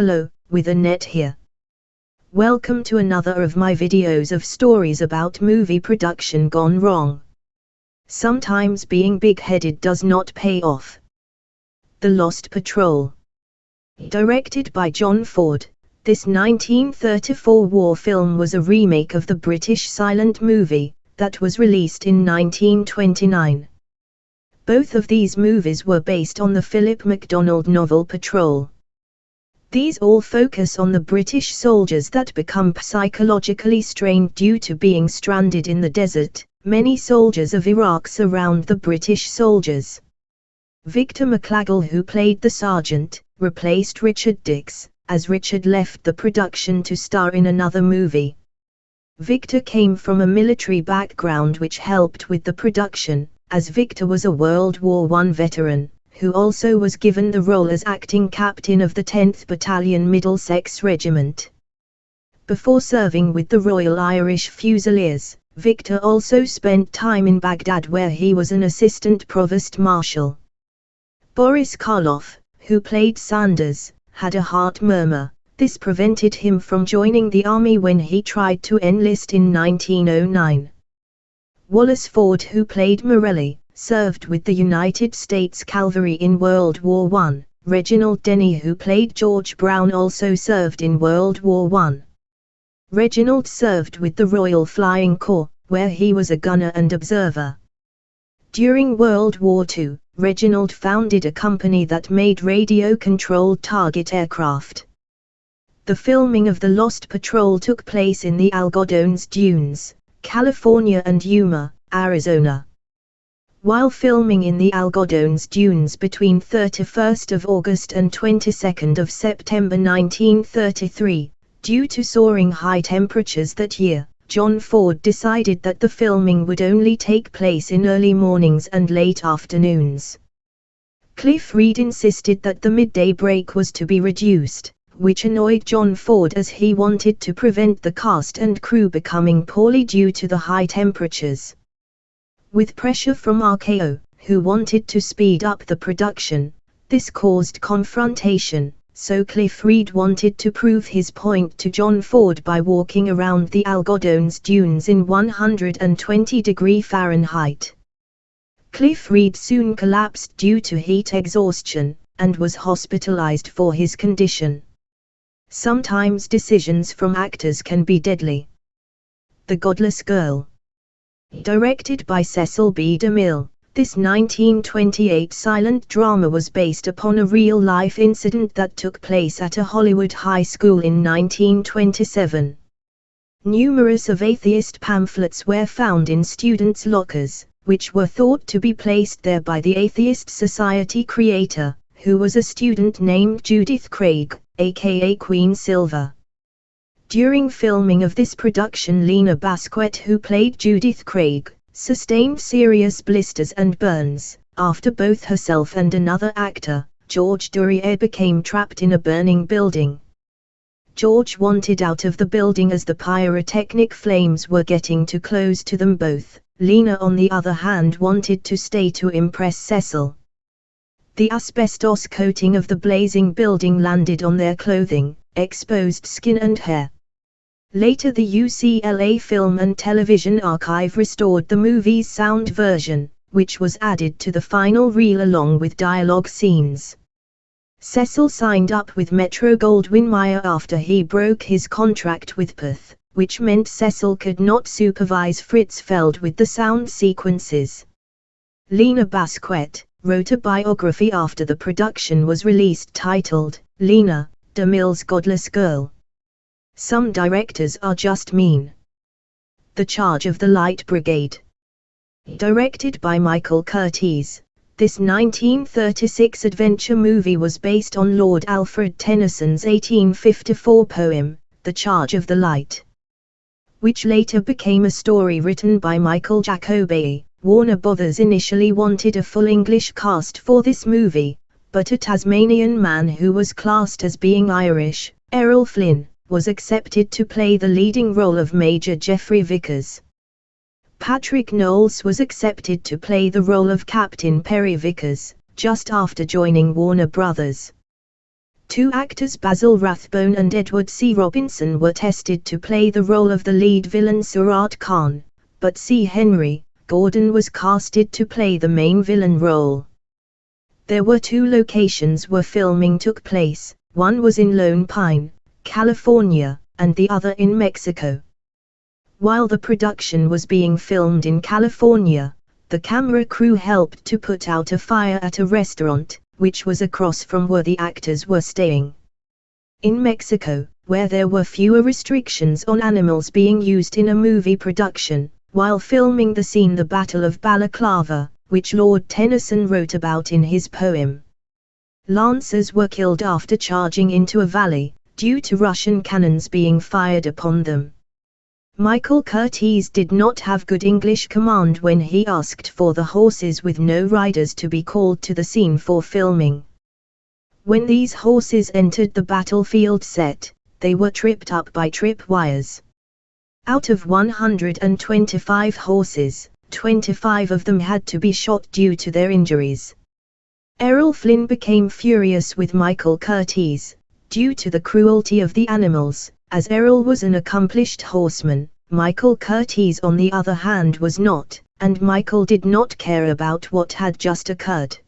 Hello, with Annette here. Welcome to another of my videos of stories about movie production gone wrong. Sometimes being big-headed does not pay off. The Lost Patrol Directed by John Ford, this 1934 war film was a remake of the British silent movie, that was released in 1929. Both of these movies were based on the Philip MacDonald novel Patrol. These all focus on the British soldiers that become psychologically strained due to being stranded in the desert. Many soldiers of Iraq surround the British soldiers. Victor McLaglen who played the sergeant, replaced Richard Dix, as Richard left the production to star in another movie. Victor came from a military background which helped with the production, as Victor was a World War I veteran, who also was given the role as acting captain of the 10th Battalion Middlesex Regiment. Before serving with the Royal Irish Fusiliers, Victor also spent time in Baghdad where he was an assistant provost marshal. Boris Karloff, who played Sanders, had a heart murmur, this prevented him from joining the army when he tried to enlist in 1909. Wallace Ford who played Morelli, served with the United States Cavalry in World War I. Reginald Denny who played George Brown also served in World War I. Reginald served with the Royal Flying Corps, where he was a gunner and observer. During World War II, Reginald founded a company that made radio-controlled target aircraft. The filming of The Lost Patrol took place in the Algodones Dunes, California and Yuma, Arizona. While filming in the Algodones Dunes between 31 August and 22 September 1933, due to soaring high temperatures that year, John Ford decided that the filming would only take place in early mornings and late afternoons. Cliff Reid insisted that the midday break was to be reduced, which annoyed John Ford as he wanted to prevent the cast and crew becoming poorly due to the high temperatures. With pressure from RKO, who wanted to speed up the production, this caused confrontation, so Cliff Reid wanted to prove his point to John Ford by walking around the Algodones dunes in 120 degree Fahrenheit. Cliff Reid soon collapsed due to heat exhaustion, and was hospitalized for his condition. Sometimes decisions from actors can be deadly. The Godless Girl. Directed by Cecil B. DeMille, this 1928 silent drama was based upon a real-life incident that took place at a Hollywood high school in 1927. Numerous of atheist pamphlets were found in students' lockers, which were thought to be placed there by the Atheist Society creator, who was a student named Judith Craig, aka Queen Silver. During filming of this production Lina Basquette who played Judith Craig, sustained serious blisters and burns, after both herself and another actor, George Duryea became trapped in a burning building. George wanted out of the building as the pyrotechnic flames were getting too close to them both, Lina on the other hand wanted to stay to impress Cecil. The asbestos coating of the blazing building landed on their clothing, exposed skin and hair. Later the UCLA Film and Television Archive restored the movie's sound version, which was added to the final reel along with dialogue scenes. Cecil signed up with Metro-Goldwyn-Mayer after he broke his contract with Pathé, which meant Cecil could not supervise Fritz Feld with the sound sequences. Lina Basquette, wrote a biography after the production was released titled, Lina, DeMille's Godless Girl. Some directors are just mean. The Charge of the Light Brigade. Directed by Michael Curtiz, this 1936 adventure movie was based on Lord Alfred Tennyson's 1854 poem, The Charge of the Light, which later became a story written by Michael Jacoby. Warner Brothers initially wanted a full English cast for this movie, but a Tasmanian man who was classed as being Irish, Errol Flynn, was accepted to play the leading role of Major Jeffrey Vickers. Patric Knowles was accepted to play the role of Captain Perry Vickers, just after joining Warner Brothers. Two actors Basil Rathbone and Edward G. Robinson were tested to play the role of the lead villain Surat Khan, but C. Henry Gordon was casted to play the main villain role. There were two locations where filming took place, one was in Lone Pine, California, and the other in Mexico. While the production was being filmed in California, the camera crew helped to put out a fire at a restaurant, which was across from where the actors were staying. In Mexico, where there were fewer restrictions on animals being used in a movie production, while filming the scene The Battle of Balaclava, which Lord Tennyson wrote about in his poem. Lancers were killed after charging into a valley, due to Russian cannons being fired upon them. Michael Curtiz did not have good English command when he asked for the horses with no riders to be called to the scene for filming. When these horses entered the battlefield set, they were tripped up by trip wires. Out of 125 horses, 25 of them had to be shot due to their injuries. Errol Flynn became furious with Michael Curtiz, due to the cruelty of the animals, as Errol was an accomplished horseman, Michael Curtiz on the other hand was not, and Michael did not care about what had just occurred.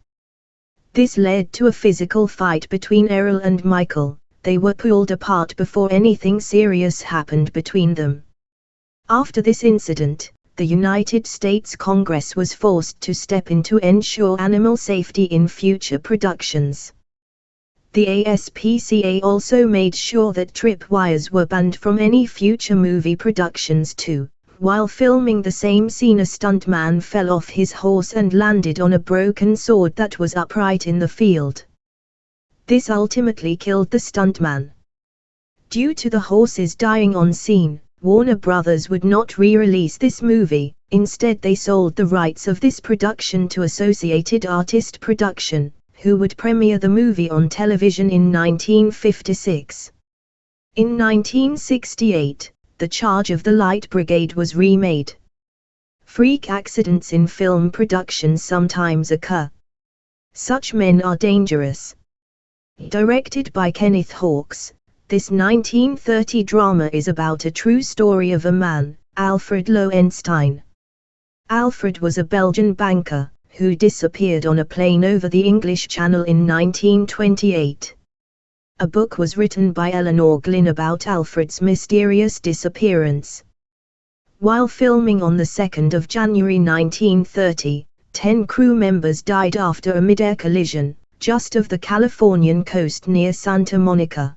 This led to a physical fight between Errol and Michael, they were pulled apart before anything serious happened between them. After this incident, the United States Congress was forced to step in to ensure animal safety in future productions. The ASPCA also made sure that tripwires were banned from any future movie productions too. While filming the same scene a stuntman fell off his horse and landed on a broken sword that was upright in the field. This ultimately killed the stuntman. Due to the horses dying on scene, Warner Brothers would not re-release this movie, instead they sold the rights of this production to Associated Artist Production who would premiere the movie on television in 1956. In 1968, The Charge of the Light Brigade was remade. Freak accidents in film production sometimes occur. Such men are dangerous. Directed by Kenneth Hawks, this 1930 drama is about a true story of a man, Alfred Loewenstein. Alfred was a Belgian banker, who disappeared on a plane over the English Channel in 1928. A book was written by Elinor Glyn about Alfred's mysterious disappearance. While filming on the 2nd of January 1930, 10 crew members died after a mid-air collision, just off the Californian coast near Santa Monica.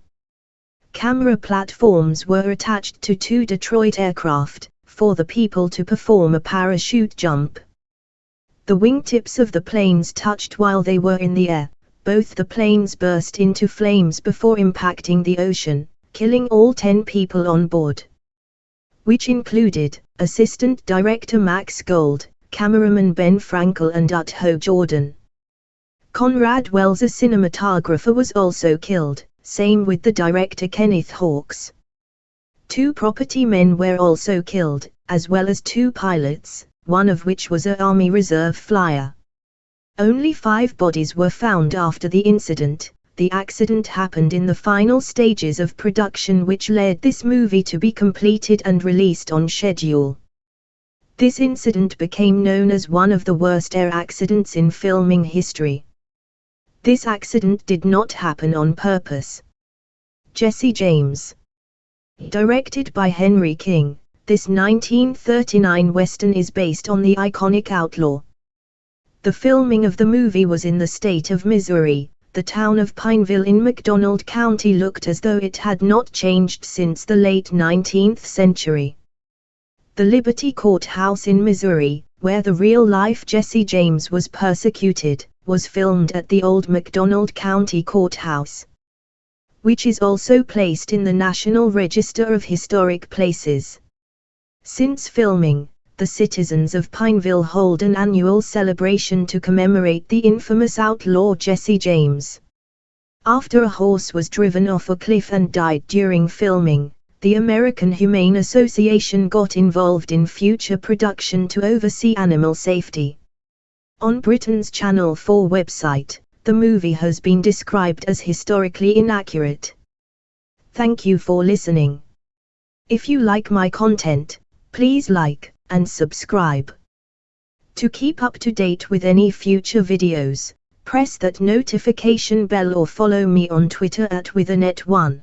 Camera platforms were attached to two Detroit aircraft, for the people to perform a parachute jump. The wingtips of the planes touched while they were in the air. Both the planes burst into flames before impacting the ocean, killing all 10 people on board. Which included Assistant Director Max Gold, cameraman Ben Frankel and Otho Jordan. Conrad Wells a cinematographer was also killed, same with the director Kenneth Hawks. Two property men were also killed, as well as two pilots, one of which was a Army Reserve flyer. Only five bodies were found after the incident. The accident happened in the final stages of production which led this movie to be completed and released on schedule. This incident became known as one of the worst air accidents in filming history. This accident did not happen on purpose. Jesse James Directed by Henry King this 1939 western is based on the iconic Outlaw. The filming of the movie was in the state of Missouri. The town of Pineville in McDonald County looked as though it had not changed since the late 19th century. The Liberty Courthouse in Missouri, where the real-life Jesse James was persecuted, was filmed at the old McDonald County Courthouse, which is also placed in the National Register of Historic Places. Since filming, the citizens of Pineville hold an annual celebration to commemorate the infamous outlaw Jesse James. After a horse was driven off a cliff and died during filming, the American Humane Association got involved in future production to oversee animal safety. On Britain's Channel 4 website, the movie has been described as historically inaccurate. Thank you for listening. If you like my content, please like and subscribe. To keep up to date with any future videos, press that notification bell or follow me on Twitter at withanet1.